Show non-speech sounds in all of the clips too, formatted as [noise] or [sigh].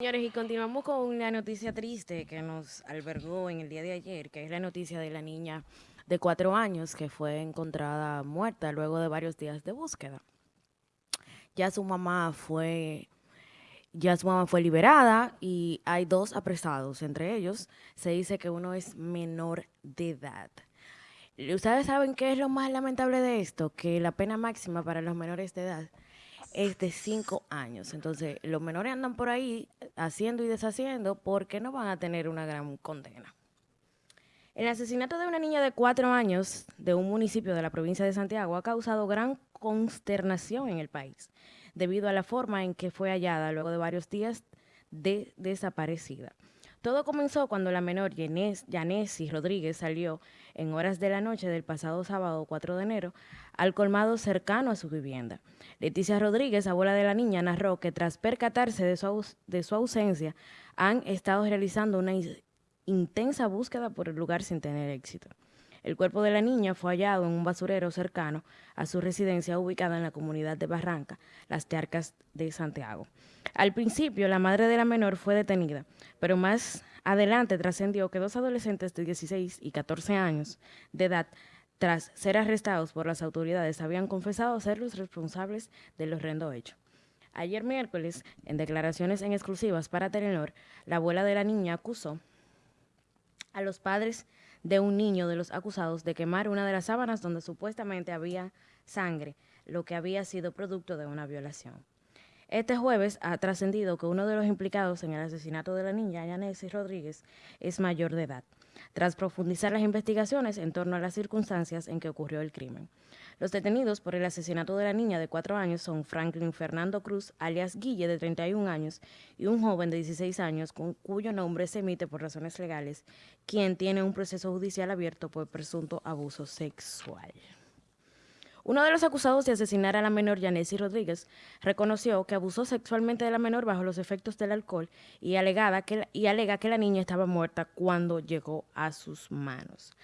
Señores, y continuamos con una noticia triste que nos albergó en el día de ayer, que es la noticia de la niña de cuatro años que fue encontrada muerta luego de varios días de búsqueda. Ya su mamá fue, ya su mamá fue liberada y hay dos apresados. Entre ellos se dice que uno es menor de edad. ¿Ustedes saben qué es lo más lamentable de esto? Que la pena máxima para los menores de edad es de cinco años. Entonces, los menores andan por ahí haciendo y deshaciendo porque no van a tener una gran condena. El asesinato de una niña de cuatro años de un municipio de la provincia de Santiago ha causado gran consternación en el país, debido a la forma en que fue hallada luego de varios días de desaparecida. Todo comenzó cuando la menor Yanesi Rodríguez salió en horas de la noche del pasado sábado 4 de enero al colmado cercano a su vivienda. Leticia Rodríguez, abuela de la niña, narró que tras percatarse de su, de su ausencia, han estado realizando una intensa búsqueda por el lugar sin tener éxito. El cuerpo de la niña fue hallado en un basurero cercano a su residencia ubicada en la comunidad de Barranca, Las Charcas de Santiago. Al principio, la madre de la menor fue detenida, pero más adelante trascendió que dos adolescentes de 16 y 14 años de edad, tras ser arrestados por las autoridades, habían confesado ser los responsables del horrendo hecho. Ayer miércoles, en declaraciones en exclusivas para Telenor, la abuela de la niña acusó a los padres de un niño de los acusados de quemar una de las sábanas donde supuestamente había sangre, lo que había sido producto de una violación. Este jueves ha trascendido que uno de los implicados en el asesinato de la niña, Yanesi Rodríguez, es mayor de edad, tras profundizar las investigaciones en torno a las circunstancias en que ocurrió el crimen. Los detenidos por el asesinato de la niña de cuatro años son Franklin Fernando Cruz, alias Guille, de 31 años, y un joven de 16 años, con, cuyo nombre se emite por razones legales, quien tiene un proceso judicial abierto por presunto abuso sexual. Uno de los acusados de asesinar a la menor Yanesi Rodríguez reconoció que abusó sexualmente de la menor bajo los efectos del alcohol y, y alega que la niña estaba muerta cuando llegó a sus manos.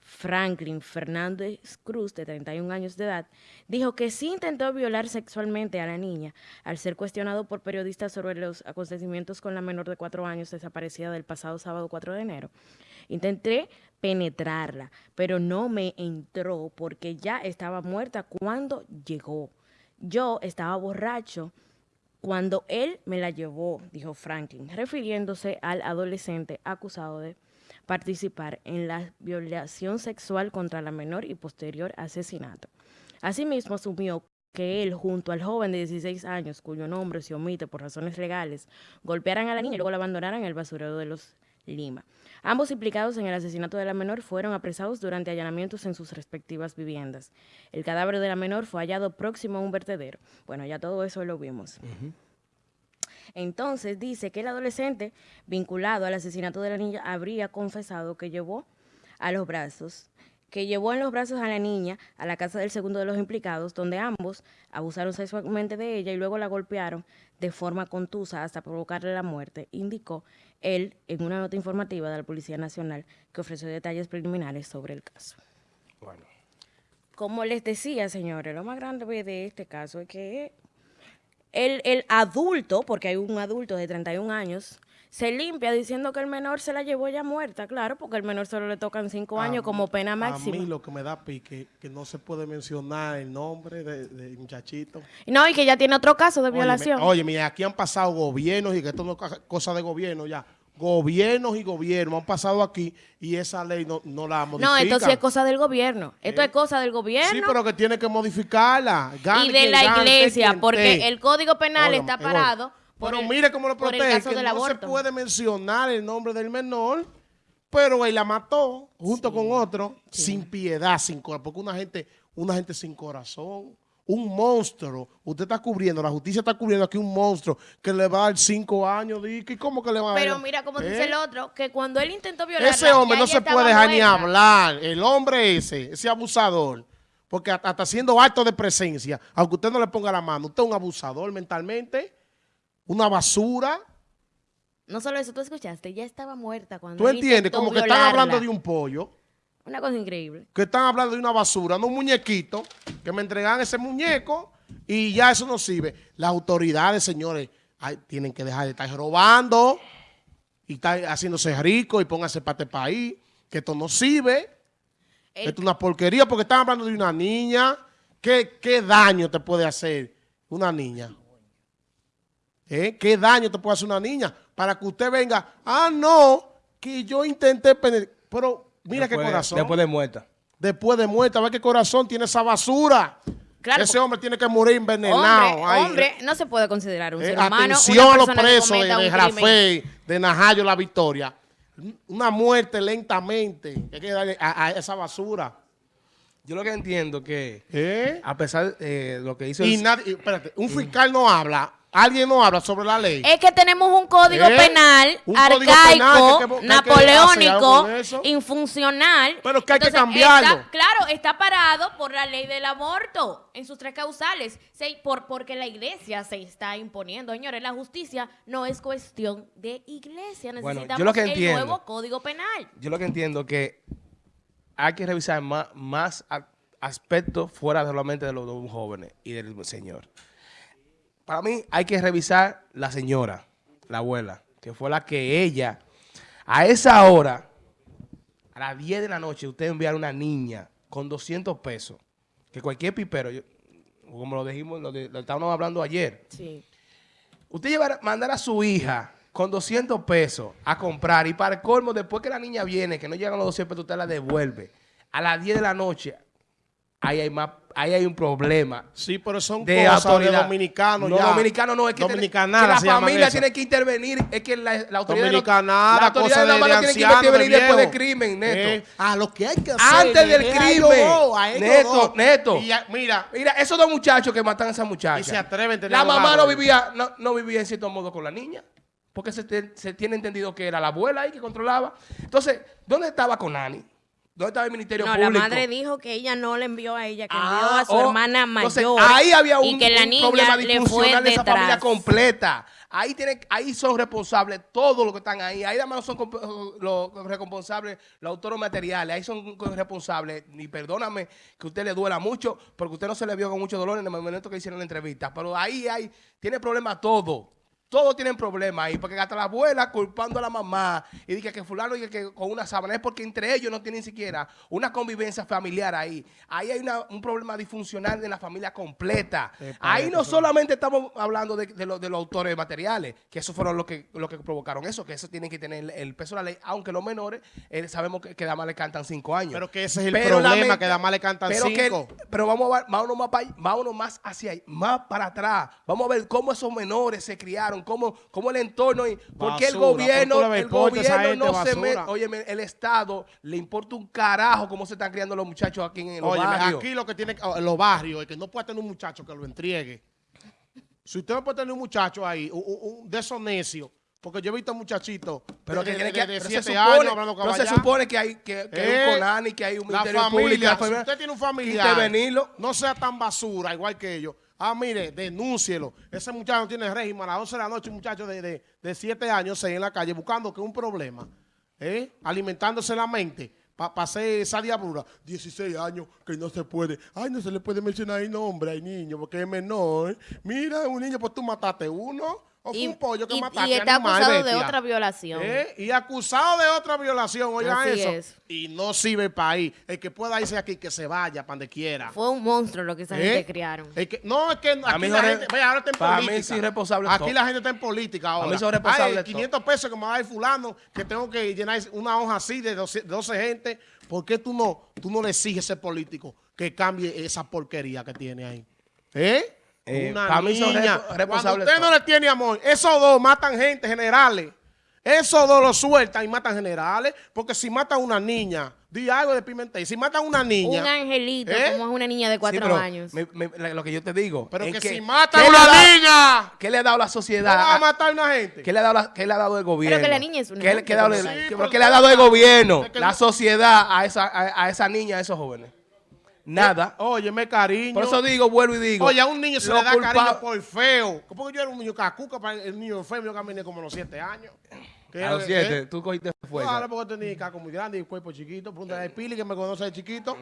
Franklin Fernández Cruz, de 31 años de edad, dijo que sí intentó violar sexualmente a la niña al ser cuestionado por periodistas sobre los acontecimientos con la menor de cuatro años desaparecida del pasado sábado 4 de enero. Intenté penetrarla, pero no me entró porque ya estaba muerta cuando llegó. Yo estaba borracho cuando él me la llevó, dijo Franklin, refiriéndose al adolescente acusado de participar en la violación sexual contra la menor y posterior asesinato. Asimismo, asumió que él, junto al joven de 16 años, cuyo nombre se omite por razones legales, golpearan a la niña y luego la abandonaran en el basurero de los Lima. Ambos implicados en el asesinato de la menor fueron apresados durante allanamientos en sus respectivas viviendas. El cadáver de la menor fue hallado próximo a un vertedero. Bueno, ya todo eso lo vimos. Entonces dice que el adolescente vinculado al asesinato de la niña habría confesado que llevó a los brazos que llevó en los brazos a la niña a la casa del segundo de los implicados, donde ambos abusaron sexualmente de ella y luego la golpearon de forma contusa hasta provocarle la muerte, indicó él en una nota informativa de la Policía Nacional que ofreció detalles preliminares sobre el caso. Bueno. Como les decía, señores, lo más grande de este caso es que el, el adulto, porque hay un adulto de 31 años, se limpia diciendo que el menor se la llevó ya muerta, claro, porque el menor solo le tocan cinco años como pena máxima. A mí lo que me da pique que no se puede mencionar el nombre de, muchachito. No, y que ya tiene otro caso de violación. Oye, mira, aquí han pasado gobiernos y que esto no es cosa de gobierno ya. Gobiernos y gobiernos han pasado aquí y esa ley no, no la modifican. No, esto sí es cosa del gobierno. Esto es cosa del gobierno. Sí, pero que tiene que modificarla. y de la iglesia, porque el Código Penal está parado pero mire cómo lo protege, que no se puede mencionar el nombre del menor, pero él la mató junto con otro, sin piedad, sin corazón, porque una gente, una gente sin corazón, un monstruo, usted está cubriendo, la justicia está cubriendo aquí un monstruo que le va a dar cinco años, ¿y cómo que le va a dar? Pero mira, como dice el ¿Eh? otro, que cuando él intentó violar Ese hombre no se puede dejar ni hablar, el hombre ese, ese abusador, porque hasta, hasta haciendo acto de presencia, aunque usted no le ponga la mano, usted es un abusador mentalmente, una basura. No solo eso, tú escuchaste, ya estaba muerta cuando ¿Tú entiendes? Como que están hablando de un pollo. Una cosa increíble. Que están hablando de una basura, no un muñequito, que me entregan ese muñeco y ya eso no sirve. Las autoridades, señores, tienen que dejar de estar robando y estar haciéndose rico y pónganse para este país, que esto no sirve. Esto es una porquería porque están hablando de una niña. ¿Qué, qué daño te puede hacer una niña? ¿Eh? ¿Qué daño te puede hacer una niña? Para que usted venga, ah, no, que yo intenté Pero mira qué corazón. Después de muerta. Después de muerta, ve qué corazón tiene esa basura. Ese hombre tiene que morir envenenado. Hombre, hombre no se puede considerar un eh, ser humano. Atención a los presos de, de Rafael, de Najayo La Victoria. Una muerte lentamente. Hay que darle a, esa basura. Yo lo que entiendo que, ¿Eh? a pesar de lo que hizo... Y nadie, espérate, un fiscal no habla Alguien no habla sobre la ley. Es que tenemos un código ¿Eh? penal arcaico, napoleónico, infuncional. Pero que hay que cambiarlo. claro, está parado por la ley del aborto en sus tres causales. por, porque la iglesia se está imponiendo. Señores, la justicia no es cuestión de iglesia. Necesitamos el nuevo código penal. Yo lo que entiendo que hay que revisar más, más aspectos fuera solamente de los de un joven y del señor para mí hay que revisar la señora, la abuela, que fue la que ella, a esa hora, a las 10 de la noche, usted enviar a una niña con 200 pesos, que cualquier pipero, como lo dijimos, lo, estábamos hablando ayer, sí. usted llevar, mandar a su hija con 200 pesos a comprar y para el colmo, después que la niña viene, que no llegan los 200 pesos, usted la devuelve a las 10 de la noche ahí hay más ahí hay un problema. Sí, pero son de cosas autoridad. de dominicanos no, dominicanos no, es que, que la familia tiene que intervenir, es que la, la autoridad Dominicanada, la autoridad de, la mano tiene que intervenir después del crimen, Neto. Eh, ah, lo que hay que hacer. Antes del crimen. neto, Neto. mira, mira, esos dos muchachos que matan a esa muchacha. Y se atreven a tener La mamá no vivía, no, no vivía en cierto modo con la niña. Porque se, se tiene entendido que era la abuela ahí que controlaba. Entonces, ¿dónde estaba con Nani? ¿Dónde estaba el Ministerio no, Público? la madre dijo que ella no le envió a ella, que envió a su ah, oh, hermana mayor. ahí había un, que la niña problema disfuncional de esa familia completa. Ahí, tiene, ahí son responsables todos los que están ahí. Ahí además son los responsables, los autores materiales. Ahí son responsables. Y perdóname que usted le duela mucho, porque usted no se le vio con mucho dolor en el momento que hicieron la entrevista. Pero ahí hay, tiene problema todo. Todos tienen problemas ahí, porque hasta la abuela culpando a la mamá y dice que fulano y que con una sábana es porque entre ellos no tienen siquiera una convivencia familiar ahí. Ahí hay un problema disfuncional de la familia completa. ahí no solamente estamos hablando de, los autores materiales, que esos fueron los que, que provocaron eso, que eso tienen que tener el, peso de la ley, aunque los menores eh, sabemos que, que más le cantan cinco años. Pero que ese es el problema, que más le cantan cinco. pero vamos a ver, vámonos más, vámonos más hacia ahí, más para atrás. Vamos a ver cómo esos menores se criaron cómo, cómo el entorno, y porque el gobierno, el gobierno no se mete, oye, el Estado le importa un carajo cómo se están criando los muchachos aquí en los barrios. aquí lo que tiene, en los barrios, es que no puede tener un muchacho que lo entregue. Si usted no puede tener un muchacho ahí, un, de esos necios, porque yo he visto muchachitos pero que tiene que de 7 años hablando No se supone que hay que, que hay un eh, Conani, que hay un ministerio público. Si usted tiene un familiar, no sea tan basura, igual que ellos. Ah, mire, denúncielo. Ese muchacho tiene régimen a las 12 de la noche, un muchacho de, de, de 7 años, 6 en la calle, buscando que un problema, ¿eh? alimentándose la mente para pa hacer esa diablura. 16 años, que no se puede. Ay, no se le puede mencionar el nombre al niño porque es menor. Mira, un niño, pues tú mataste uno. O y, un pollo que y, y está acusado de otra violación. ¿Eh? Y acusado de otra violación, oigan eso. Y no sirve el país. El que pueda irse aquí, que se vaya para donde quiera. Fue un monstruo lo que esa gente ¿Eh? criaron. no, es que aquí la gente, vea, ahora está en política. Mí sí responsable aquí la gente está en política ahora. A mí son responsables 500 pesos que me va a dar fulano, que tengo que llenar una hoja así de 12, 12 gente. ¿Por qué tú no, tú no le exiges a ese político que cambie esa porquería que tiene ahí? ¿Eh? Eh, una niña. Cuando usted no le tiene amor, esos dos matan gente, generales. Esos dos lo sueltan y matan generales. Porque si matan a una niña, di algo de Pimentel. Si matan a una niña. Un angelito, ¿eh? como es una niña de cuatro años. lo que yo te digo. Pero que, si matan a una niña. ¿Qué le ha dado la sociedad? ¿Cómo va a matar a una gente? ¿Qué le ha dado, qué le ha dado el gobierno? Pero que la niña es una ¿Qué, ¿qué, le ha dado el gobierno? La sociedad a esa, a esa niña, a esos jóvenes. Nada. Óyeme, cariño. Por eso digo, vuelvo y digo. Oye, a un niño se le da cariño por feo. Porque yo era un niño cacuca, para el niño feo, yo caminé como los siete años. A los siete, tú cogiste fuerza. Claro, porque tenía caco muy grande y cuerpo chiquito. Pregunta de Pili que me conoce de chiquito.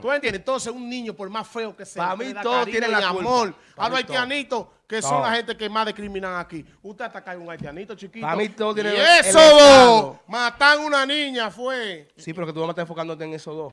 ¿Tú entiendes? Entonces, un niño, por más feo que sea, para mí todo tiene la amor. A los haitianitos, que son la gente que más discriminan aquí. Usted ataca a un haitianito chiquito. Para mí todo tiene y eso matan una niña, fue. Sí, pero que tú vas a estar enfocándote en esos dos.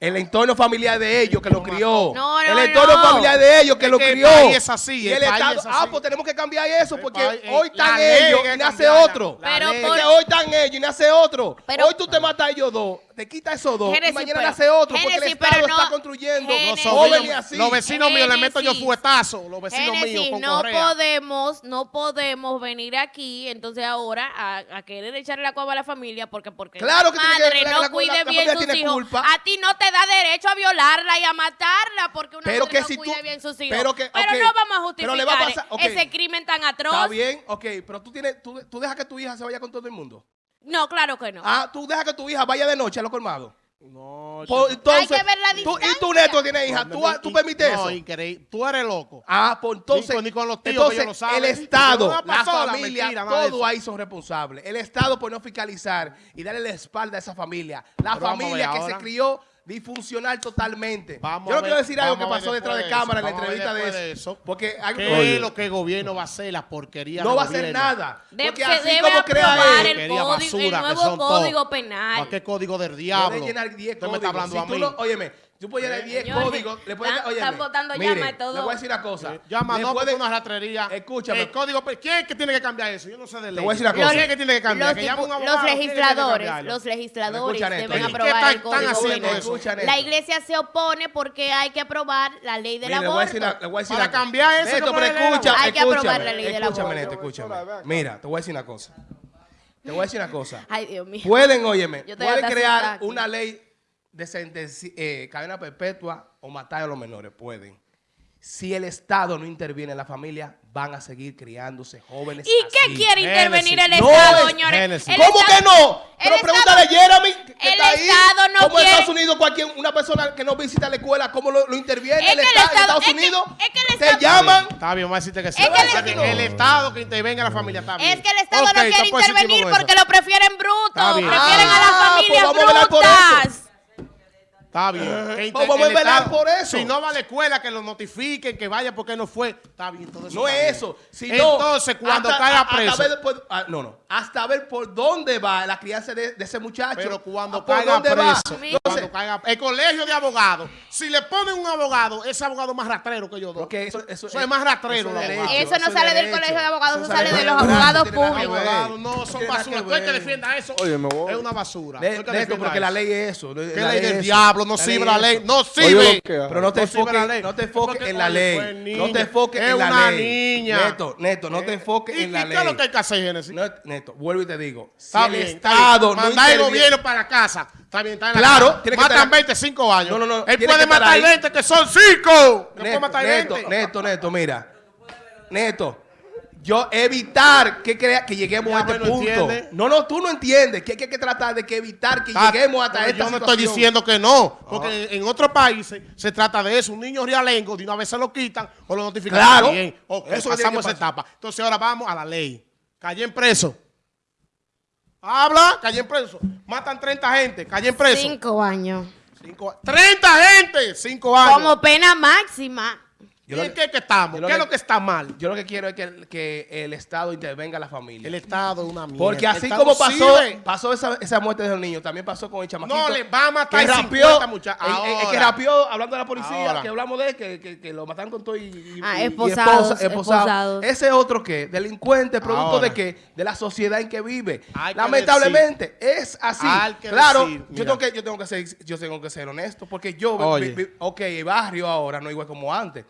El entorno familiar de ellos que lo crió. No, no, el entorno familiar de ellos que lo crió. es así. el, Estado, Ah, pues tenemos que cambiar eso porque hoy están ellos y nace otro. Pero Hoy están ellos y nace otro. hoy tú te matas a ellos dos te quita esos dos y mañana nace otro porque el Estado está construyendo jóvenes así. Los vecinos míos le meto yo fuetazo, los vecinos míos con no podemos, no podemos venir aquí entonces ahora a, querer echarle la culpa a la familia porque porque claro que madre que, no cuide bien sus hijos. Culpa. A ti no te da derecho a violarla y a matarla porque una pero que no si cuide bien sus hijos. Pero, que, pero no vamos a justificar ese crimen tan atroz. Está bien, ok, pero tú tienes tú, tú dejas que tu hija se vaya con todo el mundo. No, claro que no. Ah, tú dejas que tu hija vaya de noche a los colmados. No, entonces, hay que ver la distancia. y tu neto tiene hija, ¿tú, tú permites eso? No, increíble. Tú eres loco. Ah, pues entonces, ni, con los tíos entonces, lo saben. el Estado, la familia, todo ahí son responsables. El Estado por no fiscalizar y darle la espalda a esa familia. La familia que se crió disfuncional totalmente. Vamos Yo no quiero decir algo que pasó detrás de, cámara en la entrevista de eso, Porque ¿Qué es lo que el gobierno va a hacer? La porquería No va a hacer nada. porque así como crea él, el, código, el nuevo código penal. ¿Qué código del diablo? llenar 10 códigos. me está hablando a mí. óyeme, Tú puedes llenar 10 códigos. Le puedes, oye, están botando llama y todo. Le voy a decir una cosa. llama, no, puede, una ratrería. Escúchame. El código, ¿quién es que tiene que cambiar eso? Yo no sé de ley. Te voy a decir una cosa. ¿Quién es que tiene que cambiar? Los, los legisladores, los legisladores deben aprobar el código haciendo eso? La iglesia se opone porque hay que aprobar la ley del aborto. Para cambiar eso, pero escucha, hay que aprobar la ley del aborto. Escúchame, Neto, escúchame. Mira, te voy a decir una cosa. Te voy a decir una cosa. Ay, Dios mío. Pueden, óyeme, pueden crear una ley de eh, cadena perpetua o matar a los menores, pueden. Si el Estado no interviene en la familia, van a seguir criándose jóvenes ¿Y qué quiere intervenir el Estado, señores? ¿Cómo que no? Pero pregúntale a Jeremy, que el está ahí. Estado no ¿Cómo en Estados Unidos cualquier, una persona que no visita la escuela, cómo lo, interviene el, Estado, en Estados Unidos? es que el Estado, te llaman. Está bien, vamos a decirte que sí. Es que el, Estado que intervenga en la familia está bien. Es que el Estado no quiere intervenir porque lo prefieren bruto. Prefieren a las ah, pues familias brutas. Está bien. Que vamos a velar por eso. Si no va a la escuela, que lo notifiquen, que vaya porque no fue. Está bien, todo eso. No es eso. Entonces, cuando caiga preso. Hasta ver ah, no, no. Hasta ver por dónde va la crianza de, ese muchacho. Pero cuando ah, caiga preso. Cuando caiga, el colegio de abogados. Si le ponen un abogado, ese abogado más rastrero que yo doy. Porque eso, eso, es más rastrero. Eso, no sale del colegio de abogados, eso, sale de los abogados públicos. No, son basura. Tú el que defienda eso es una basura. porque la ley es eso. ¿Qué ley del diablo? No sirve la ley. No sirve. Pero no te enfoques no te enfoques en la ley. No te enfoques en la ley. niña. Neto, Neto, no te eh, enfoques en la ley. ¿Y qué es lo que hay que hacer, Genesis? Neto, vuelvo y te digo. Si el Estado no Mandar el gobierno para casa. Está bien, está en la Claro. Matan 25 años. No, no, no. Él puede matar 20, que son 5. Neto, Neto, Neto, mira. Neto yo evitar que crea que lleguemos a este punto. No, no, tú no entiendes que hay que, tratar de que evitar que ah, lleguemos hasta esta Yo no estoy diciendo que no, porque en, otros países se trata de eso. Un niño realengo de una vez se lo quitan o lo notifican. Claro. Bien. eso pasamos esa etapa. Entonces ahora vamos a la ley. Calle en preso. Habla, calle en preso. Matan 30 gente, calle en preso. Cinco años. Cinco, 30 gente, cinco años. Como pena máxima. ¿Y en qué que estamos? ¿Qué es lo que está mal? Yo lo que quiero es que, que el Estado intervenga a la familia. El Estado es una mierda. Porque así como pasó, pasó esa, esa, muerte de los niños, también pasó con el chamaquito. No, le va a matar que rapió. El, que rapió, hablando de la policía, que hablamos de él, que, que, que, lo mataron con todo y, ah, esposados, esposa, Ese otro que, delincuente, producto de que de la sociedad en que vive. Lamentablemente, es así. Claro, yo tengo, que, yo, tengo que ser, yo tengo que ser honesto, porque yo, ok, el barrio ahora no es igual como antes.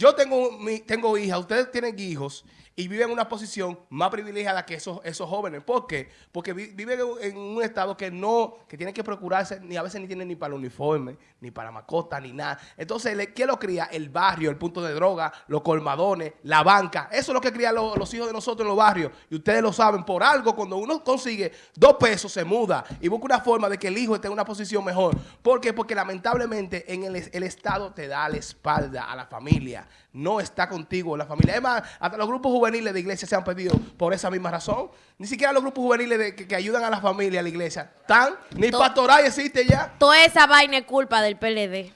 Yo tengo, mi, tengo hija, ustedes tienen hijos y viven en una posición más privilegiada que esos, esos jóvenes. ¿Por qué? Porque viven en un estado que no, que tienen que procurarse, ni a veces ni tienen ni para el uniforme, ni para mascota, ni nada. Entonces, ¿qué lo cría? El barrio, el punto de droga, los colmadones, la banca. Eso es lo que crían los hijos de nosotros en los barrios. Y ustedes lo saben, por algo, cuando uno consigue dos pesos, se muda y busca una forma de que el hijo esté en una posición mejor. ¿Por qué? Porque lamentablemente en el, el Estado te da la espalda a la familia. No está contigo la familia. Además, hasta los grupos juveniles de iglesia se han pedido por esa misma razón. Ni siquiera los grupos juveniles que, ayudan a la familia, a la iglesia, están, ni pastoral existe ya. Toda esa vaina es culpa del PLD.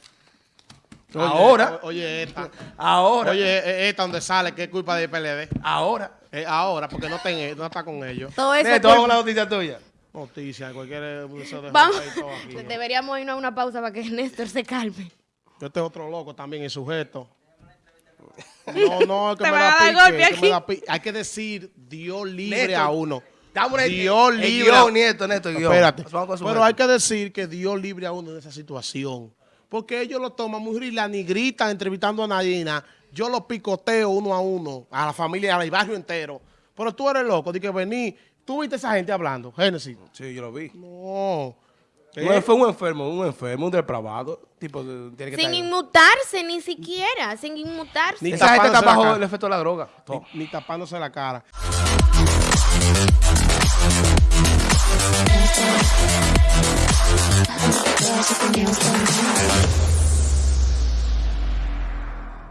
ahora. Oye, esta. Ahora. Oye, esta donde sale que es culpa del PLD. Ahora. Eh, ahora, porque no, no está con ellos. Todo eso. Neto, la noticia tuya. Noticia, cualquier... Vamos. Deberíamos irnos a una pausa para que [laughs] Néstor se calme. Este es otro loco también, el sujeto. No, no, es que, me, da pique, Hay que decir Dios libre a uno. Dios libre. Guión, nieto, nieto, Espérate. Pero hay que decir que Dios libre a uno de esa situación. Porque ellos lo toman muy la ni gritan entrevistando a Nadina. Yo lo picoteo uno a uno, a la familia, al barrio entero. Pero tú eres loco, de que vení. ¿Tú viste a esa gente hablando, Génesis? Sí, yo lo vi. No. ¿Eh? Fue un enfermo, un enfermo, un depravado. Tipo, sin inmutarse, ni siquiera, sin inmutarse. Ni Esa gente está bajo el efecto de la droga. Ni, tapándose la cara.